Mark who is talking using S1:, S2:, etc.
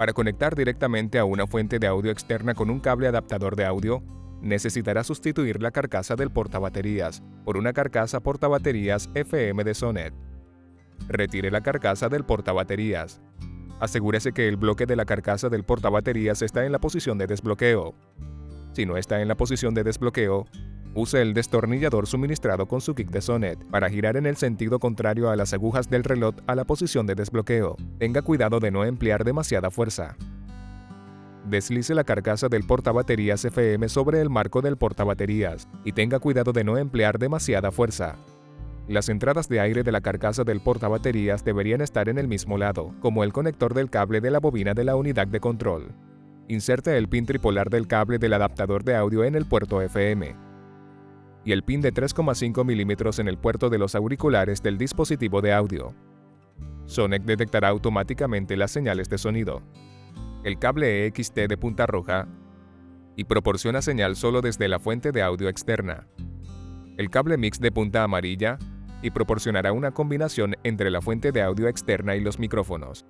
S1: Para conectar directamente a una fuente de audio externa con un cable adaptador de audio, necesitará sustituir la carcasa del portabaterías por una carcasa portabaterías FM de Sonet. Retire la carcasa del portabaterías. Asegúrese que el bloque de la carcasa del portabaterías está en la posición de desbloqueo. Si no está en la posición de desbloqueo, use el destornillador suministrado con su kick de Sonet para girar en el sentido contrario a las agujas del reloj a la posición de desbloqueo. Tenga cuidado de no emplear demasiada fuerza. Deslice la carcasa del portabaterías FM sobre el marco del portabaterías y tenga cuidado de no emplear demasiada fuerza. Las entradas de aire de la carcasa del portabaterías deberían estar en el mismo lado, como el conector del cable de la bobina de la unidad de control. Inserte el pin tripolar del cable del adaptador de audio en el puerto FM y el pin de 3,5 mm en el puerto de los auriculares del dispositivo de audio. Sonic detectará automáticamente las señales de sonido. El cable EXT de punta roja y proporciona señal solo desde la fuente de audio externa. El cable mix de punta amarilla y proporcionará una combinación entre la fuente de audio externa y los micrófonos.